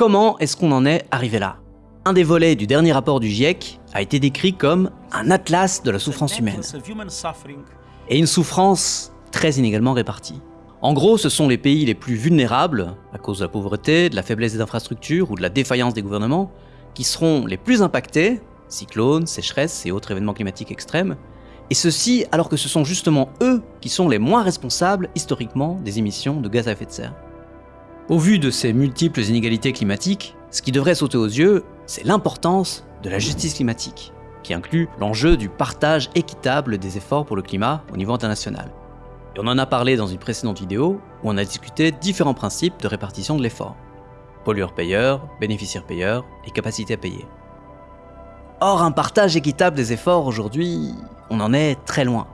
comment est-ce qu'on en est arrivé là? Un des volets du dernier rapport du GIEC a été décrit comme un atlas de la souffrance humaine. Et une souffrance très inégalement répartie. En gros, ce sont les pays les plus vulnérables, à cause de la pauvreté, de la faiblesse des infrastructures ou de la défaillance des gouvernements, qui seront les plus impactés, cyclones, sécheresses et autres événements climatiques extrêmes, et ceci alors que ce sont justement eux qui sont les moins responsables historiquement des émissions de gaz à effet de serre. Au vu de ces multiples inégalités climatiques, ce qui devrait sauter aux yeux, c'est l'importance de la justice climatique, qui inclut l'enjeu du partage équitable des efforts pour le climat au niveau international. Et on en a parlé dans une précédente vidéo où on a discuté différents principes de répartition de l'effort. Pollueur-payeur, bénéficiaire-payeur et capacité à payer. Or, un partage équitable des efforts aujourd'hui, on en est très loin.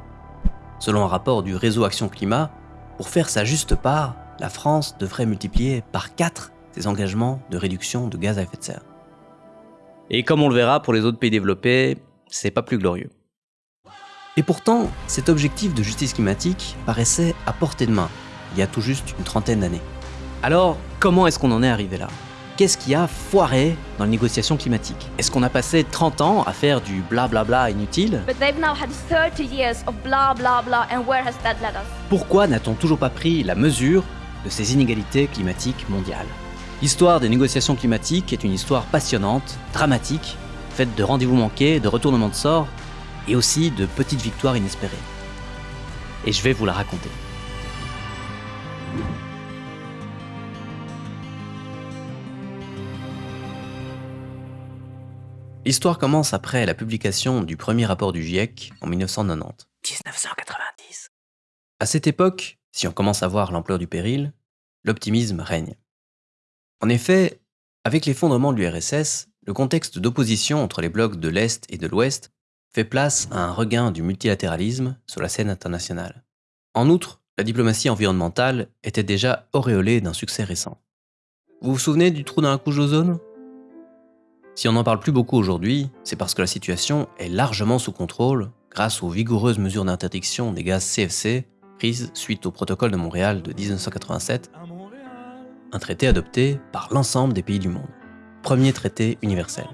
Selon un rapport du réseau Action Climat, pour faire sa juste part, la France devrait multiplier par 4 ses engagements de réduction de gaz à effet de serre. Et comme on le verra pour les autres pays développés, c'est pas plus glorieux. Et pourtant, cet objectif de justice climatique paraissait à portée de main, il y a tout juste une trentaine d'années. Alors, comment est-ce qu'on en est arrivé là? Qu'est-ce qui a foiré dans les négociations climatiques? Est-ce qu'on a passé 30 ans à faire du blablabla inutile? Pourquoi n'a-t-on toujours pas pris la mesure de ces inégalités climatiques mondiales L'histoire des négociations climatiques est une histoire passionnante, dramatique, faite de rendez-vous manqués, de retournements de sort, et aussi de petites victoires inespérées. Et je vais vous la raconter. L'histoire commence après la publication du premier rapport du GIEC en 1990. 1990. À cette époque, si on commence à voir l'ampleur du péril, l'optimisme règne. En effet, avec l'effondrement de l'URSS, le contexte d'opposition entre les blocs de l'Est et de l'Ouest fait place à un regain du multilatéralisme sur la scène internationale. En outre, la diplomatie environnementale était déjà auréolée d'un succès récent. Vous vous souvenez du trou dans la couche d'ozone? Si on n'en parle plus beaucoup aujourd'hui, c'est parce que la situation est largement sous contrôle grâce aux vigoureuses mesures d'interdiction des gaz CFC suite au protocole de Montréal de 1987, un traité adopté par l'ensemble des pays du monde. Premier traité universel.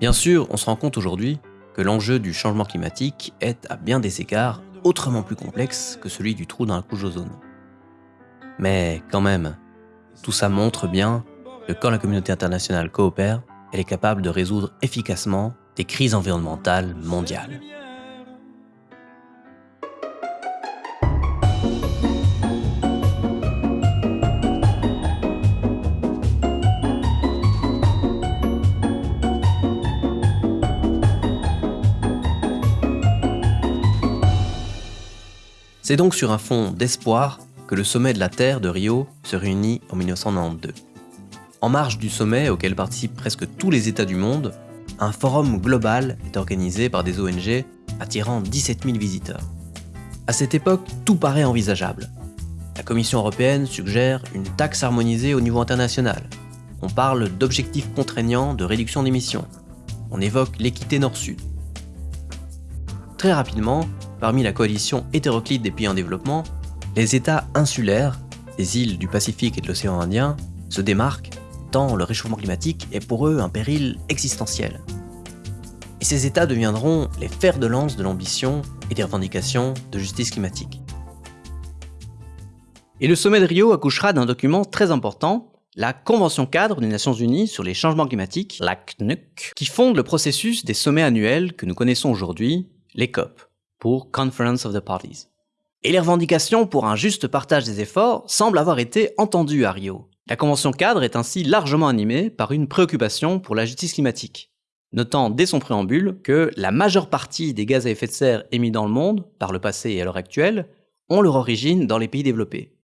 Bien sûr, on se rend compte aujourd'hui que l'enjeu du changement climatique est à bien des égards autrement plus complexe que celui du trou dans la couche d'ozone. Mais quand même, tout ça montre bien que quand la communauté internationale coopère, elle est capable de résoudre efficacement des crises environnementales mondiales. C'est donc sur un fond d'espoir que le sommet de la Terre de Rio se réunit en 1992. En marge du sommet auquel participent presque tous les États du monde, un forum global est organisé par des ONG attirant 17 000 visiteurs. À cette époque, tout paraît envisageable. La Commission européenne suggère une taxe harmonisée au niveau international. On parle d'objectifs contraignants de réduction d'émissions. On évoque l'équité nord-sud. Très rapidement, parmi la coalition hétéroclite des pays en développement, les États insulaires, des îles du Pacifique et de l'océan Indien, se démarquent le réchauffement climatique est pour eux un péril existentiel. Et ces États deviendront les fers de lance de l'ambition et des revendications de justice climatique. Et le sommet de Rio accouchera d'un document très important, la Convention cadre des Nations Unies sur les changements climatiques, la CNUC, qui fonde le processus des sommets annuels que nous connaissons aujourd'hui, les COP, pour Conference of the Parties. Et les revendications pour un juste partage des efforts semblent avoir été entendues à Rio, la Convention cadre est ainsi largement animée par une préoccupation pour la justice climatique, notant dès son préambule que la majeure partie des gaz à effet de serre émis dans le monde, par le passé et à l'heure actuelle, ont leur origine dans les pays développés,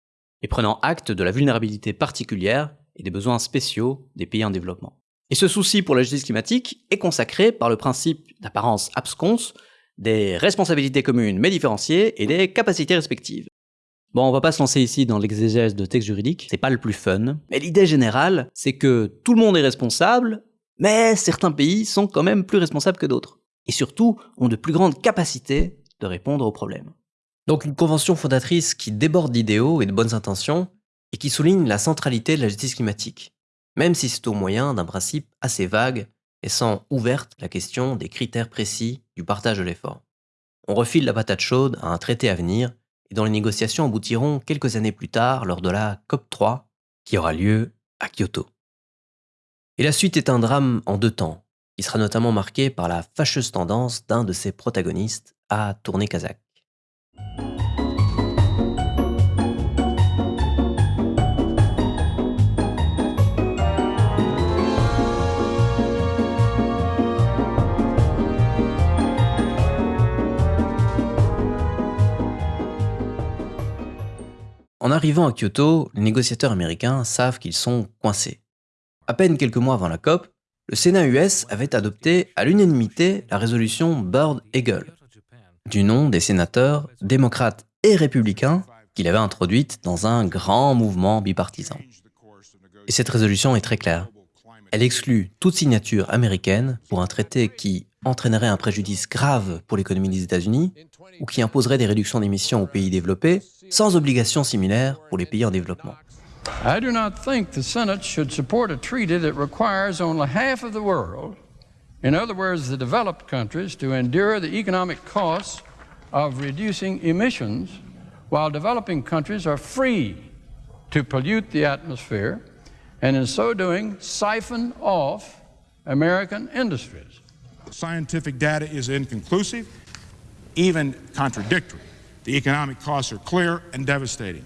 et prenant acte de la vulnérabilité particulière et des besoins spéciaux des pays en développement. Et ce souci pour la justice climatique est consacré par le principe d'apparence absconce des responsabilités communes mais différenciées et des capacités respectives. Bon, on va pas se lancer ici dans l'exégèse de textes juridiques, c'est pas le plus fun. Mais l'idée générale, c'est que tout le monde est responsable, mais certains pays sont quand même plus responsables que d'autres. Et surtout, ont de plus grandes capacités de répondre aux problèmes. Donc une convention fondatrice qui déborde d'idéaux et de bonnes intentions, et qui souligne la centralité de la justice climatique. même si c'est au moyen d'un principe assez vague laissant ouverte la question des critères précis du partage de l'effort. On refile la patate chaude à un traité à venir et dont les négociations aboutiront quelques années plus tard lors de la COP3 qui aura lieu à Kyoto. Et la suite est un drame en deux temps, qui sera notamment marqué par la fâcheuse tendance d'un de ses protagonistes à tourner kazakh. En arrivant à Kyoto, les négociateurs américains savent qu'ils sont coincés. À peine quelques mois avant la COP, le Sénat US avait adopté à l'unanimité la résolution Bird Eagle, du nom des sénateurs démocrates et républicains qu'il avait introduite dans un grand mouvement bipartisan. Et cette résolution est très claire. Elle exclut toute signature américaine pour un traité qui entraînerait un préjudice grave pour l'économie des États-Unis ou qui imposerait des réductions d'émissions aux pays développés sans obligation similaire pour les pays en développement. I do not think the Senate should support a treaty that requires only half of the world, in other words, the developed countries, to endure the economic costs of reducing emissions, while developing countries are free to pollute the atmosphere and in so doing siphon off American industries. Scientific data is inconclusive, even contradictory. The economic costs are clear and devastating.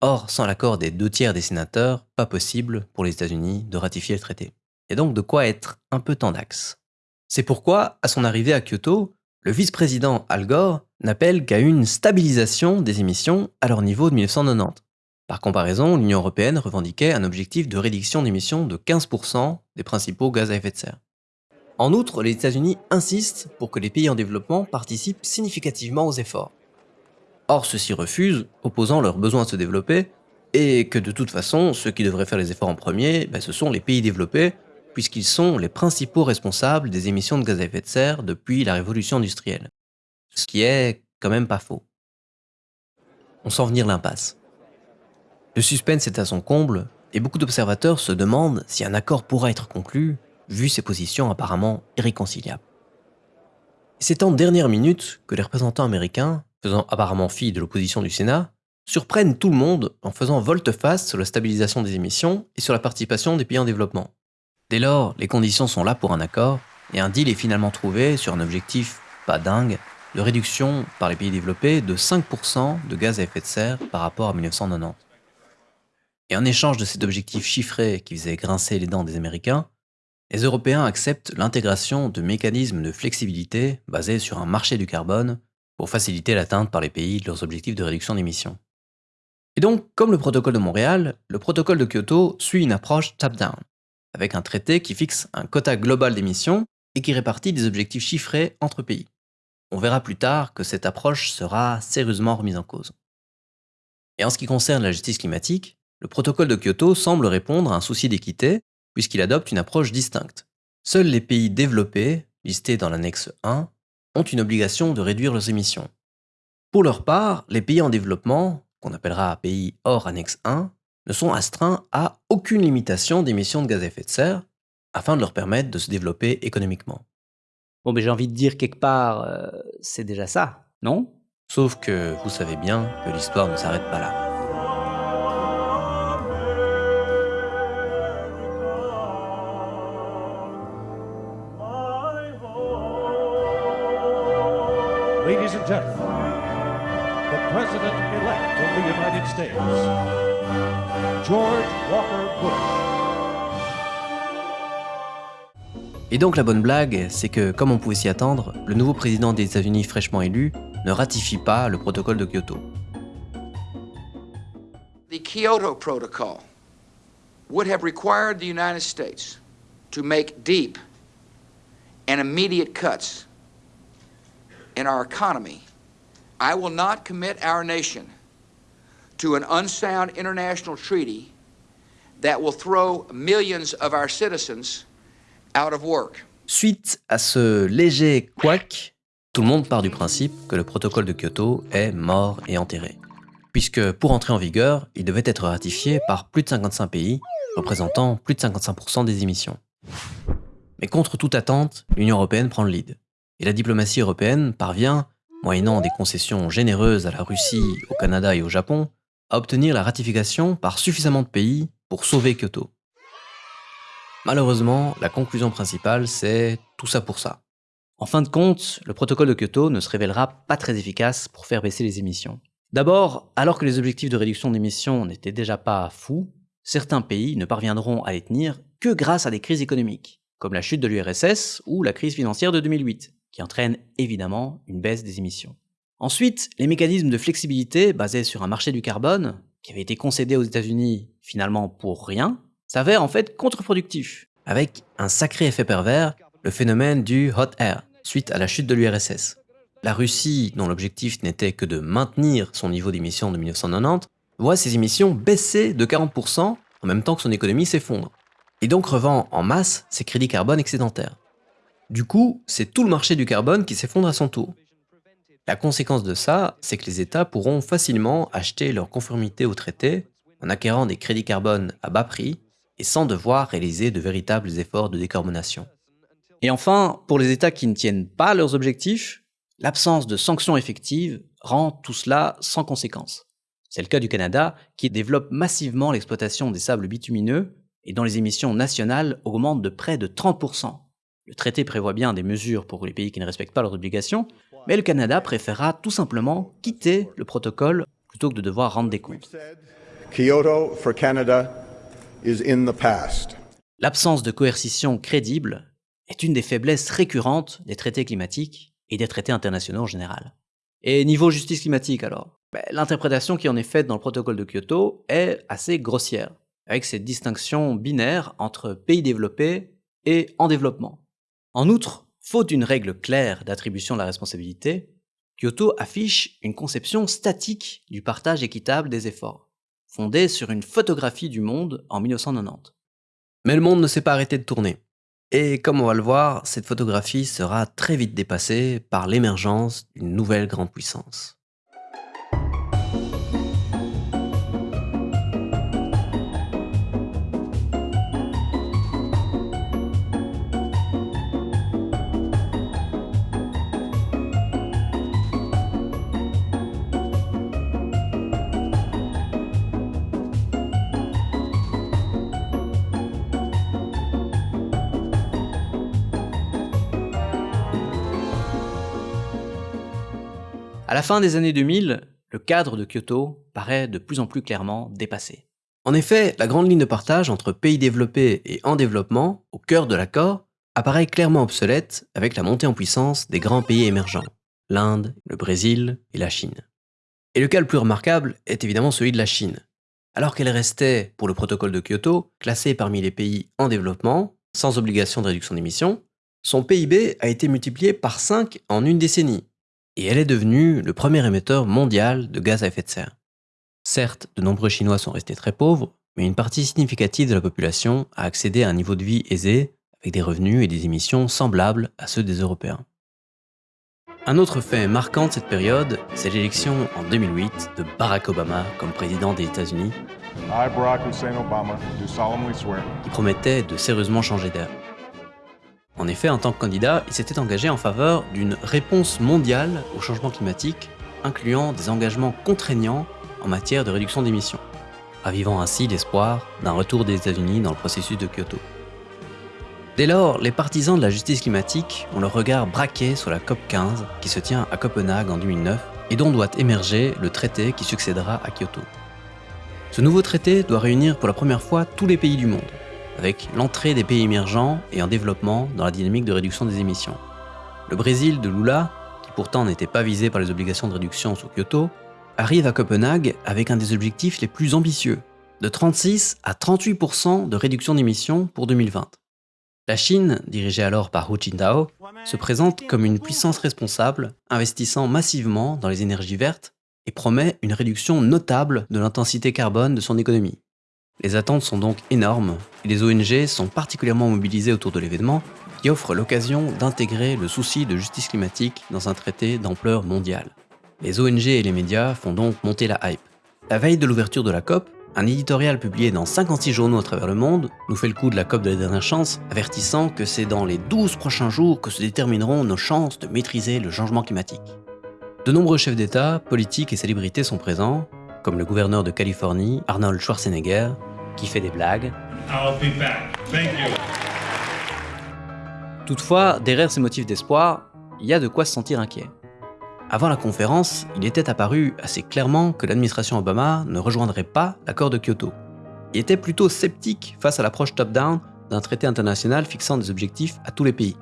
Or, sans l'accord des deux tiers des sénateurs, pas possible pour les États-Unis de ratifier le traité. Il y a donc de quoi être un peu tendax? C'est pourquoi, à son arrivée à Kyoto, le vice-président Al Gore n'appelle qu'à une stabilisation des émissions à leur niveau de 1990. Par comparaison, l'Union européenne revendiquait un objectif de réduction d'émissions de 15% des principaux gaz à effet de serre. En outre, les États-Unis insistent pour que les pays en développement participent significativement aux efforts. Or, ceux-ci refusent, opposant leur besoin de se développer, et que de toute façon, ceux qui devraient faire les efforts en premier, ben, ce sont les pays développés, puisqu'ils sont les principaux responsables des émissions de gaz à effet de serre depuis la révolution industrielle. Ce qui est quand même pas faux. On sent venir l'impasse. Le suspense est à son comble, et beaucoup d'observateurs se demandent si un accord pourra être conclu vu ses positions apparemment irréconciliables. C'est en dernière minute que les représentants américains, faisant apparemment fi de l'opposition du Sénat, surprennent tout le monde en faisant volte-face sur la stabilisation des émissions et sur la participation des pays en développement. Dès lors, les conditions sont là pour un accord, et un deal est finalement trouvé sur un objectif pas dingue de réduction par les pays développés de 5% de gaz à effet de serre par rapport à 1990. Et en échange de cet objectif chiffré qui faisait grincer les dents des Américains, les Européens acceptent l'intégration de mécanismes de flexibilité basés sur un marché du carbone pour faciliter l'atteinte par les pays de leurs objectifs de réduction d'émissions. Et donc, comme le protocole de Montréal, le protocole de Kyoto suit une approche top-down, avec un traité qui fixe un quota global d'émissions et qui répartit des objectifs chiffrés entre pays. On verra plus tard que cette approche sera sérieusement remise en cause. Et en ce qui concerne la justice climatique, le protocole de Kyoto semble répondre à un souci d'équité puisqu'il adopte une approche distincte. Seuls les pays développés, listés dans l'annexe 1, ont une obligation de réduire leurs émissions. Pour leur part, les pays en développement, qu'on appellera pays hors annexe 1, ne sont astreints à aucune limitation d'émissions de gaz à effet de serre afin de leur permettre de se développer économiquement. Bon, mais j'ai envie de dire quelque part, euh, c'est déjà ça, non? Sauf que vous savez bien que l'histoire ne s'arrête pas là. Ladies and gentlemen, the President-elect of the United States, George Walker Bush. Et donc la bonne blague, c'est que, comme on pouvait s'y attendre, le nouveau président des États-Unis fraîchement élu ne ratifie pas le protocole de Kyoto. The Kyoto Protocol would have required the United States to make deep and immediate cuts in our economy, I will not commit our nation to an unsound international treaty that will throw millions of our citizens out of work. Suite à ce léger couac, tout le monde part du principe que le protocole de Kyoto est mort et enterré. puisque pour entrer en vigueur, il devait être ratifié par plus de 55 pays, représentant plus de 55% des émissions. Mais contre toute attente, l'Union européenne prend le lead. Et la diplomatie européenne parvient, moyennant des concessions généreuses à la Russie, au Canada et au Japon, à obtenir la ratification par suffisamment de pays pour sauver Kyoto. Malheureusement, la conclusion principale, c'est tout ça pour ça. En fin de compte, le protocole de Kyoto ne se révélera pas très efficace pour faire baisser les émissions. D'abord, alors que les objectifs de réduction d'émissions n'étaient déjà pas fous, certains pays ne parviendront à les tenir que grâce à des crises économiques, comme la chute de l'URSS ou la crise financière de 2008, qui entraîne évidemment une baisse des émissions. Ensuite, les mécanismes de flexibilité basés sur un marché du carbone, qui avait été concédé aux États-Unis finalement pour rien, s'avèrent en fait contre-productifs, avec un sacré effet pervers, le phénomène du hot air, suite à la chute de l'URSS. La Russie, dont l'objectif n'était que de maintenir son niveau d'émissions de 1990, voit ses émissions baisser de 40% en même temps que son économie s'effondre, et donc revend en masse ses crédits carbone excédentaires. Du coup, c'est tout le marché du carbone qui s'effondre à son tour. La conséquence de ça, c'est que les États pourront facilement acheter leur conformité au traité en acquérant des crédits carbone à bas prix et sans devoir réaliser de véritables efforts de décarbonation. Et enfin, pour les États qui ne tiennent pas leurs objectifs, l'absence de sanctions effectives rend tout cela sans conséquence. C'est le cas du Canada, qui développe massivement l'exploitation des sables bitumineux et dont les émissions nationales augmentent de près de 30%. Le traité prévoit bien des mesures pour les pays qui ne respectent pas leurs obligations, mais le Canada préférera tout simplement quitter le protocole plutôt que de devoir rendre des comptes. L'absence de coercition crédible est une des faiblesses récurrentes des traités climatiques et des traités internationaux en général. Et niveau justice climatique alors? Ben, L'interprétation qui en est faite dans le protocole de Kyoto est assez grossière, avec cette distinction binaire entre pays développés et en développement. En outre, faute d'une règle claire d'attribution de la responsabilité, Kyoto affiche une conception statique du partage équitable des efforts, fondée sur une photographie du monde en 1990. Mais le monde ne s'est pas arrêté de tourner. Et comme on va le voir, cette photographie sera très vite dépassée par l'émergence d'une nouvelle grande puissance. À la fin des années 2000, le cadre de Kyoto paraît de plus en plus clairement dépassé. En effet, la grande ligne de partage entre pays développés et en développement, au cœur de l'accord, apparaît clairement obsolète avec la montée en puissance des grands pays émergents, l'Inde, le Brésil et la Chine. Et le cas le plus remarquable est évidemment celui de la Chine. Alors qu'elle restait, pour le protocole de Kyoto, classée parmi les pays en développement, sans obligation de réduction d'émissions, son PIB a été multiplié par 5 en une décennie, et elle est devenue le premier émetteur mondial de gaz à effet de serre. Certes, de nombreux Chinois sont restés très pauvres, mais une partie significative de la population a accédé à un niveau de vie aisé, avec des revenus et des émissions semblables à ceux des Européens. Un autre fait marquant de cette période, c'est l'élection en 2008 de Barack Obama comme président des États-Unis, qui promettait de sérieusement changer d'air. En effet, en tant que candidat, il s'était engagé en faveur d'une réponse mondiale au changement climatique, incluant des engagements contraignants en matière de réduction d'émissions, ravivant ainsi l'espoir d'un retour des États-Unis dans le processus de Kyoto. Dès lors, les partisans de la justice climatique ont le regard braqué sur la COP 15 qui se tient à Copenhague en 2009 et dont doit émerger le traité qui succédera à Kyoto. Ce nouveau traité doit réunir pour la première fois tous les pays du monde, avec l'entrée des pays émergents et en développement dans la dynamique de réduction des émissions. Le Brésil de Lula, qui pourtant n'était pas visé par les obligations de réduction sous Kyoto, arrive à Copenhague avec un des objectifs les plus ambitieux, de 36 à 38% de réduction d'émissions pour 2020. La Chine, dirigée alors par Hu Jintao, se présente comme une puissance responsable, investissant massivement dans les énergies vertes et promet une réduction notable de l'intensité carbone de son économie. Les attentes sont donc énormes et les ONG sont particulièrement mobilisées autour de l'événement qui offre l'occasion d'intégrer le souci de justice climatique dans un traité d'ampleur mondiale. Les ONG et les médias font donc monter la hype. la veille de l'ouverture de la COP, un éditorial publié dans 56 journaux à travers le monde nous fait le coup de la COP de la dernière chance, avertissant que c'est dans les 12 prochains jours que se détermineront nos chances de maîtriser le changement climatique. De nombreux chefs d'État, politiques et célébrités sont présents, comme le gouverneur de Californie, Arnold Schwarzenegger, qui fait des blagues. Toutefois, derrière ces motifs d'espoir, il y a de quoi se sentir inquiet. Avant la conférence, il était apparu assez clairement que l'administration Obama ne rejoindrait pas l'accord de Kyoto. Il était plutôt sceptique face à l'approche top-down d'un traité international fixant des objectifs à tous les pays.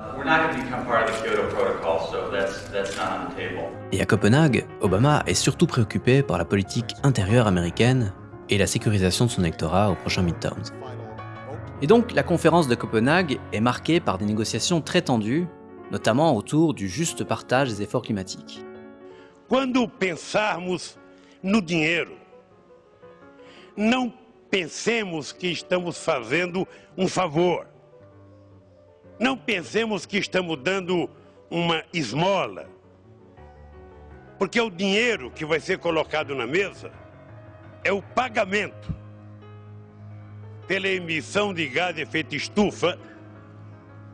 Et à Copenhague, Obama est surtout préoccupé par la politique intérieure américaine et la sécurisation de son électorat au prochain midterms. Et donc la conférence de Copenhague est marquée par des négociations très tendues, notamment autour du juste partage des efforts climatiques. Quando pensarmos no dinheiro, não pensemos que estamos fazendo um favor. Não pensemos que estamos dando uma esmola. Porque o dinheiro que vai ser colocado na mesa é o pagamento pela emissão de gás de efeito estufa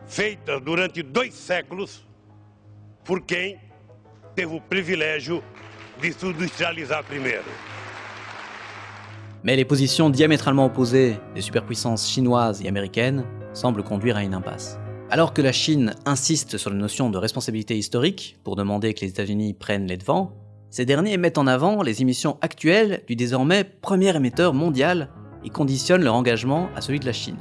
feita durante dois séculos por quem teve o privilégio de se industrializar primeiro. Mais les positions diamétralement opposées des superpuissances chinoises et américaines semblent conduire à une impasse. Alors que la Chine insiste sur la notion de responsabilité historique pour demander que les États-Unis prennent les devants, ces derniers mettent en avant les émissions actuelles du désormais premier émetteur mondial et conditionnent leur engagement à celui de la Chine.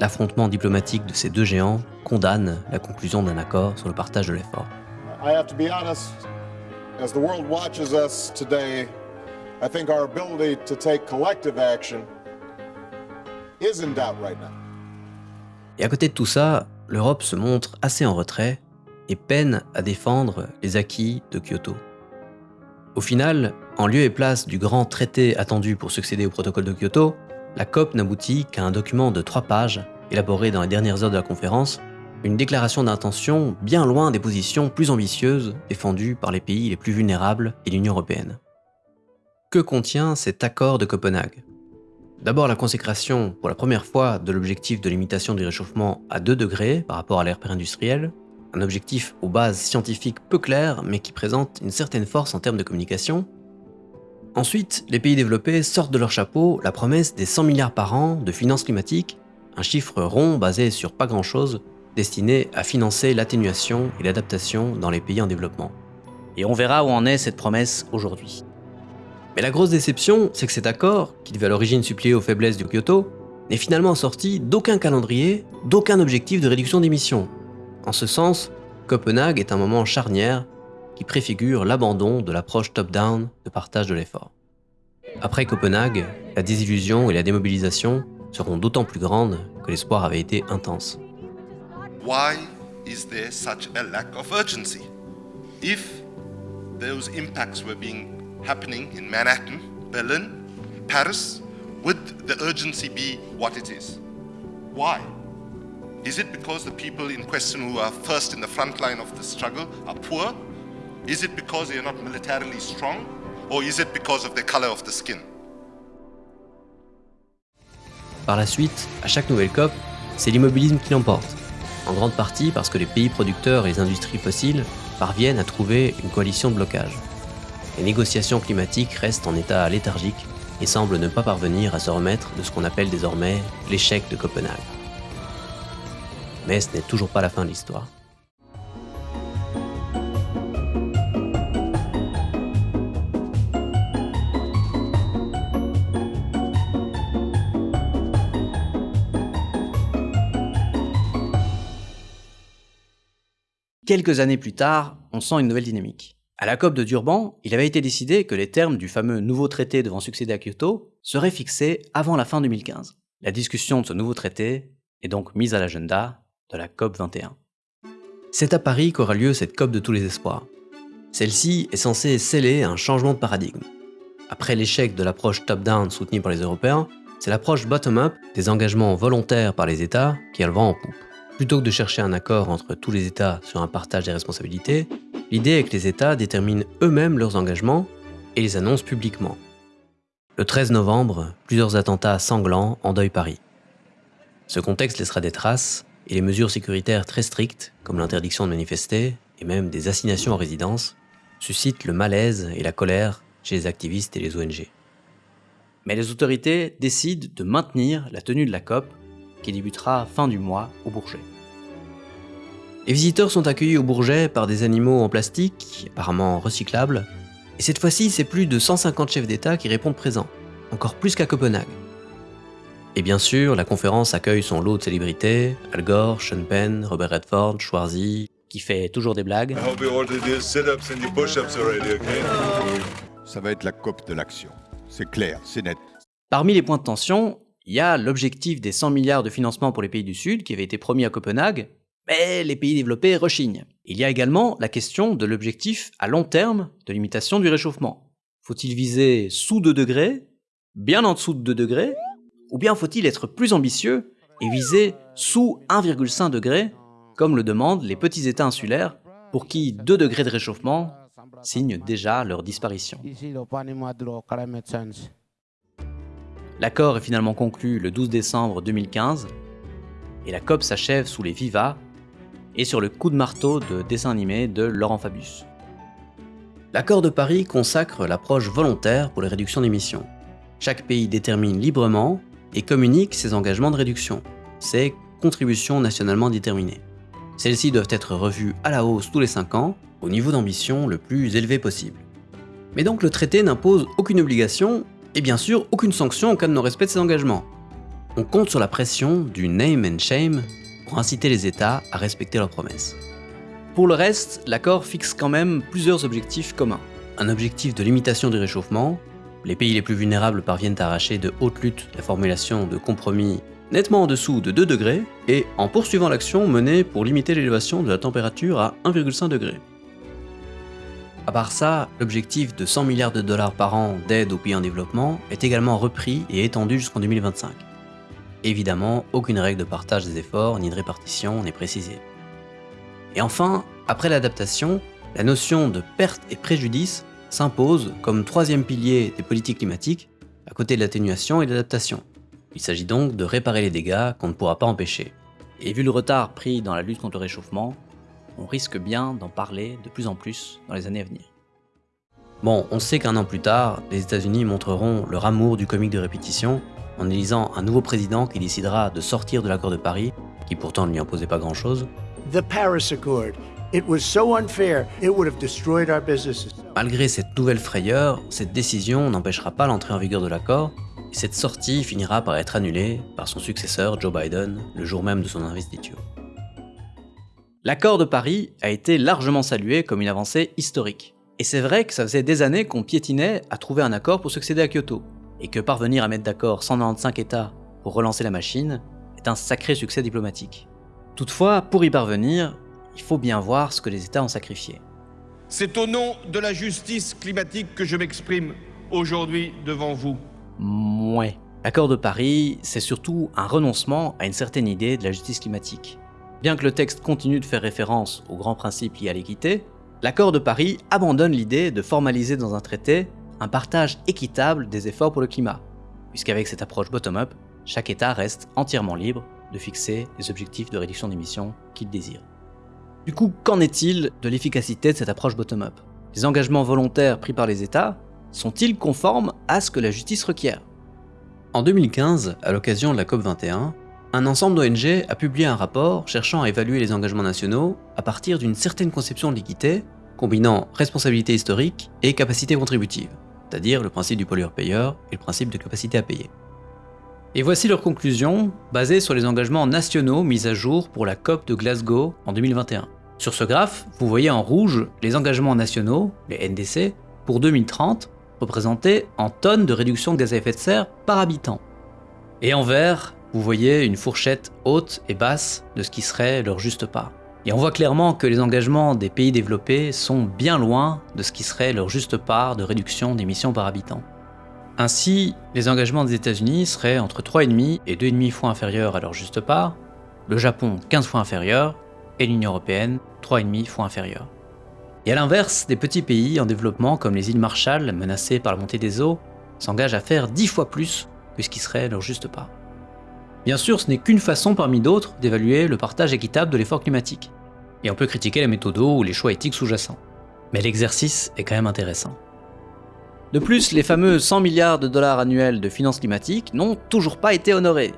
L'affrontement diplomatique de ces deux géants condamne la conclusion d'un accord sur le partage de l'effort. As the world watches us today, I think our ability to take collective action is in doubt right now. Et à côté de tout ça, l'Europe se montre assez en retrait et peine à défendre les acquis de Kyoto. Au final, en lieu et place du grand traité attendu pour succéder au protocole de Kyoto, la COP n'aboutit qu'à un document de trois pages, élaboré dans les dernières heures de la conférence, une déclaration d'intention bien loin des positions plus ambitieuses défendues par les pays les plus vulnérables et l'Union européenne. Que contient cet accord de Copenhague? D'abord la consécration pour la première fois de l'objectif de limitation du réchauffement à 2 degrés par rapport à l'ère préindustrielle, un objectif aux bases scientifiques peu claires mais qui présente une certaine force en termes de communication. Ensuite, les pays développés sortent de leur chapeau la promesse des 100 milliards par an de finances climatiques, un chiffre rond basé sur pas grand chose destiné à financer l'atténuation et l'adaptation dans les pays en développement. Et on verra où en est cette promesse aujourd'hui. Mais la grosse déception, c'est que cet accord, qui devait à l'origine suppléer aux faiblesses du Kyoto, n'est finalement sorti d'aucun calendrier, d'aucun objectif de réduction d'émissions. En ce sens, Copenhague est un moment charnière qui préfigure l'abandon de l'approche top-down de partage de l'effort. Après Copenhague, la désillusion et la démobilisation seront d'autant plus grandes que l'espoir avait été intense. why is there such a lack of urgency? If those impacts were being happening in Manhattan, Berlin, Paris, would the urgency be what it is? Why? Is it because the people in question who are first in the front line of the struggle are poor? Is it because they are not militarily strong? Or is it because of the color of the skin? Par la suite, à chaque nouvelle COP, c'est l'immobilisme qui l'emporte en grande partie parce que les pays producteurs et les industries fossiles parviennent à trouver une coalition de blocage. Les négociations climatiques restent en état léthargique et semblent ne pas parvenir à se remettre de ce qu'on appelle désormais l'échec de Copenhague. Mais ce n'est toujours pas la fin de l'histoire. Quelques années plus tard, on sent une nouvelle dynamique. À la COP de Durban, il avait été décidé que les termes du fameux nouveau traité devant succéder à Kyoto seraient fixés avant la fin 2015. La discussion de ce nouveau traité est donc mise à l'agenda de la COP 21. C'est à Paris qu'aura lieu cette COP de tous les espoirs. Celle-ci est censée sceller un changement de paradigme. Après l'échec de l'approche top-down soutenue par les Européens, c'est l'approche bottom-up des engagements volontaires par les États qui a le vent en poupe. Plutôt que de chercher un accord entre tous les États sur un partage des responsabilités, l'idée est que les États déterminent eux-mêmes leurs engagements et les annoncent publiquement. Le 13 novembre, plusieurs attentats sanglants endeuillent Paris. Ce contexte laissera des traces et les mesures sécuritaires très strictes, comme l'interdiction de manifester et même des assignations en résidence, suscitent le malaise et la colère chez les activistes et les ONG. Mais les autorités décident de maintenir la tenue de la COP qui débutera fin du mois au Bourget. Les visiteurs sont accueillis au Bourget par des animaux en plastique, apparemment recyclables, et cette fois-ci, c'est plus de 150 chefs d'État qui répondent présents, encore plus qu'à Copenhague. Et bien sûr, la conférence accueille son lot de célébrités, Al Gore, Sean Penn, Robert Redford, Schwarzy, qui fait toujours des blagues. Ça va être la COP de l'action. C'est clair, c'est net. Parmi les points de tension, il y a l'objectif des 100 milliards de financement pour les pays du Sud qui avait été promis à Copenhague, mais les pays développés rechignent. Il y a également la question de l'objectif à long terme de limitation du réchauffement. Faut-il viser sous 2 degrés, bien en dessous de 2 degrés, ou bien faut-il être plus ambitieux et viser sous 1,5 degré, comme le demandent les petits États insulaires, pour qui 2 degrés de réchauffement signent déjà leur disparition? L'accord est finalement conclu le 12 décembre 2015, et la COP s'achève sous les vivas et sur le coup de marteau de dessin animé de Laurent Fabius. L'accord de Paris consacre l'approche volontaire pour les réductions d'émissions. Chaque pays détermine librement et communique ses engagements de réduction, ses contributions nationalement déterminées. Celles-ci doivent être revues à la hausse tous les 5 ans, au niveau d'ambition le plus élevé possible. Mais donc le traité n'impose aucune obligation et bien sûr aucune sanction en cas de non-respect de ses engagements. On compte sur la pression du name and shame pour inciter les États à respecter leurs promesses. Pour le reste, l'accord fixe quand même plusieurs objectifs communs. Un objectif de limitation du réchauffement, les pays les plus vulnérables parviennent à arracher de haute lutte la formulation de compromis nettement en dessous de 2 degrés, et en poursuivant l'action menée pour limiter l'élévation de la température à 1,5 degré. À part ça, l'objectif de 100 milliards de dollars par an d'aide aux pays en développement est également repris et étendu jusqu'en 2025. Évidemment, aucune règle de partage des efforts ni de répartition n'est précisée. Et enfin, après l'adaptation, la notion de perte et préjudice s'impose comme troisième pilier des politiques climatiques, à côté de l'atténuation et de l'adaptation. Il s'agit donc de réparer les dégâts qu'on ne pourra pas empêcher. Et vu le retard pris dans la lutte contre le réchauffement, on risque bien d'en parler de plus en plus dans les années à venir. Bon, on sait qu'un an plus tard, les États-Unis montreront leur amour du comique de répétition en élisant un nouveau président qui décidera de sortir de l'accord de Paris, qui pourtant ne lui imposait pas grand-chose. Malgré cette nouvelle frayeur, cette décision n'empêchera pas l'entrée en vigueur de l'accord, et cette sortie finira par être annulée par son successeur Joe Biden le jour même de son investiture. L'accord de Paris a été largement salué comme une avancée historique. Et c'est vrai que ça faisait des années qu'on piétinait à trouver un accord pour succéder à Kyoto et que parvenir à mettre d'accord 195 États pour relancer la machine est un sacré succès diplomatique. Toutefois, pour y parvenir, il faut bien voir ce que les États ont sacrifié. C'est au nom de la justice climatique que je m'exprime aujourd'hui devant vous. Mouais. L'accord de Paris, c'est surtout un renoncement à une certaine idée de la justice climatique. Bien que le texte continue de faire référence aux grands principes liés à l'équité, l'accord de Paris abandonne l'idée de formaliser dans un traité un partage équitable des efforts pour le climat, puisqu'avec cette approche bottom-up, chaque État reste entièrement libre de fixer les objectifs de réduction d'émissions qu'il désire. Du coup, qu'en est-il de l'efficacité de cette approche bottom-up? Les engagements volontaires pris par les États sont-ils conformes à ce que la justice requiert? En 2015, à l'occasion de la COP21, un ensemble d'ONG a publié un rapport cherchant à évaluer les engagements nationaux à partir d'une certaine conception de l'équité, combinant responsabilité historique et capacité contributive c'est-à-dire le principe du pollueur-payeur et le principe de capacité à payer. Et voici leurs conclusions, basées sur les engagements nationaux mis à jour pour la COP de Glasgow en 2021. Sur ce graphe, vous voyez en rouge les engagements nationaux, les NDC, pour 2030, représentés en tonnes de réduction de gaz à effet de serre par habitant. Et en vert, vous voyez une fourchette haute et basse de ce qui serait leur juste part. Et on voit clairement que les engagements des pays développés sont bien loin de ce qui serait leur juste part de réduction d'émissions par habitant. Ainsi, les engagements des États-Unis seraient entre 3,5 et 2,5 fois inférieurs à leur juste part, le Japon 15 fois inférieur, et l'Union Européenne 3,5 fois inférieur. Et à l'inverse, des petits pays en développement comme les îles Marshall, menacées par la montée des eaux, s'engagent à faire dix fois plus que ce qui serait leur juste part. Bien sûr, ce n'est qu'une façon parmi d'autres d'évaluer le partage équitable de l'effort climatique. Et on peut critiquer les méthodes ou les choix éthiques sous-jacents. Mais l'exercice est quand même intéressant. De plus, les fameux 100 milliards de dollars annuels de finances climatiques n'ont toujours pas été honorés.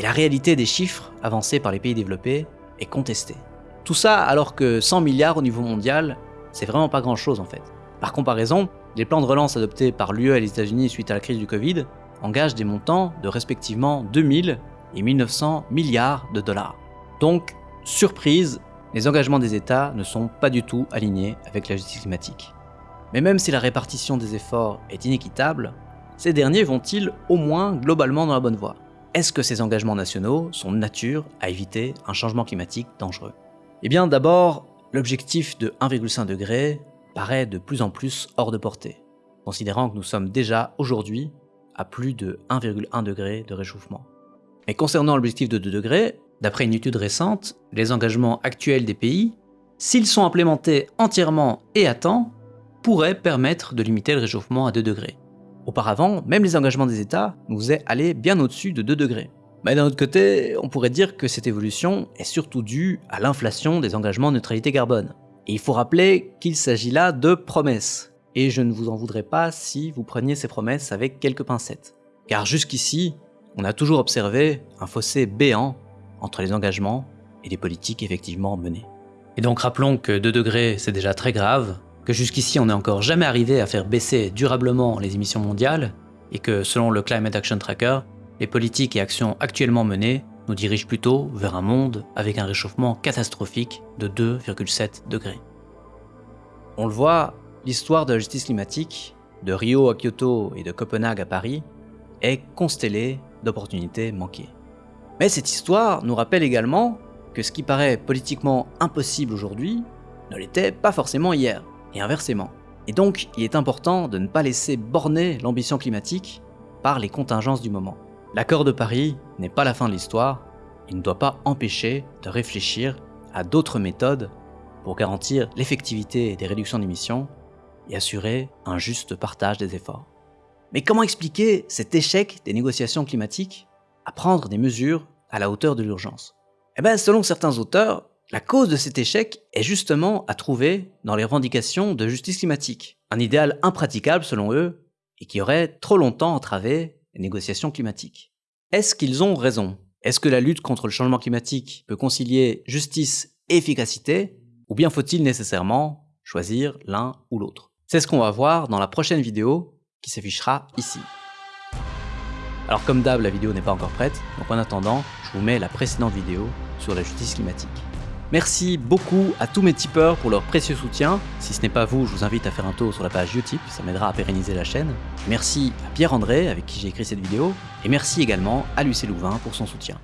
Et la réalité des chiffres avancés par les pays développés est contestée. Tout ça alors que 100 milliards au niveau mondial, c'est vraiment pas grand chose en fait. Par comparaison, les plans de relance adoptés par l'UE et les États-Unis suite à la crise du Covid engagent des montants de respectivement 2000 et 1900 milliards de dollars. Donc, surprise, les engagements des États ne sont pas du tout alignés avec la justice climatique. Mais même si la répartition des efforts est inéquitable, ces derniers vont-ils au moins globalement dans la bonne voie? Est-ce que ces engagements nationaux sont de nature à éviter un changement climatique dangereux? Eh bien d'abord, l'objectif de 1,5 degré paraît de plus en plus hors de portée, considérant que nous sommes déjà aujourd'hui à plus de 1,1 degré de réchauffement. Mais concernant l'objectif de 2 degrés, d'après une étude récente, les engagements actuels des pays, s'ils sont implémentés entièrement et à temps, pourraient permettre de limiter le réchauffement à 2 degrés. Auparavant, même les engagements des États nous faisaient aller bien au-dessus de 2 degrés. Mais d'un autre côté, on pourrait dire que cette évolution est surtout due à l'inflation des engagements de neutralité carbone. Et il faut rappeler qu'il s'agit là de promesses. Et je ne vous en voudrais pas si vous preniez ces promesses avec quelques pincettes. Car jusqu'ici, on a toujours observé un fossé béant entre les engagements et les politiques effectivement menées. Et donc rappelons que 2 degrés c'est déjà très grave, que jusqu'ici on n'est encore jamais arrivé à faire baisser durablement les émissions mondiales, et que selon le Climate Action Tracker, les politiques et actions actuellement menées nous dirigent plutôt vers un monde avec un réchauffement catastrophique de 2,7 degrés. On le voit, l'histoire de la justice climatique, de Rio à Kyoto et de Copenhague à Paris, est constellée d'opportunités manquées. Mais cette histoire nous rappelle également que ce qui paraît politiquement impossible aujourd'hui ne l'était pas forcément hier, et inversement. Et donc, il est important de ne pas laisser borner l'ambition climatique par les contingences du moment. L'accord de Paris n'est pas la fin de l'histoire, il ne doit pas empêcher de réfléchir à d'autres méthodes pour garantir l'effectivité des réductions d'émissions et assurer un juste partage des efforts. Mais comment expliquer cet échec des négociations climatiques à prendre des mesures à la hauteur de l'urgence? Eh bien, selon certains auteurs, la cause de cet échec est justement à trouver dans les revendications de justice climatique, un idéal impraticable selon eux et qui aurait trop longtemps entravé les négociations climatiques. Est-ce qu'ils ont raison? Est-ce que la lutte contre le changement climatique peut concilier justice et efficacité? Ou bien faut-il nécessairement choisir l'un ou l'autre? C'est ce qu'on va voir dans la prochaine vidéo qui s'affichera ici. Alors comme d'hab, la vidéo n'est pas encore prête, donc en attendant, je vous mets la précédente vidéo sur la justice climatique. Merci beaucoup à tous mes tipeurs pour leur précieux soutien. Si ce n'est pas vous, je vous invite à faire un tour sur la page Utip, ça m'aidera à pérenniser la chaîne. Merci à Pierre-André avec qui j'ai écrit cette vidéo, et merci également à Lucien Louvain pour son soutien.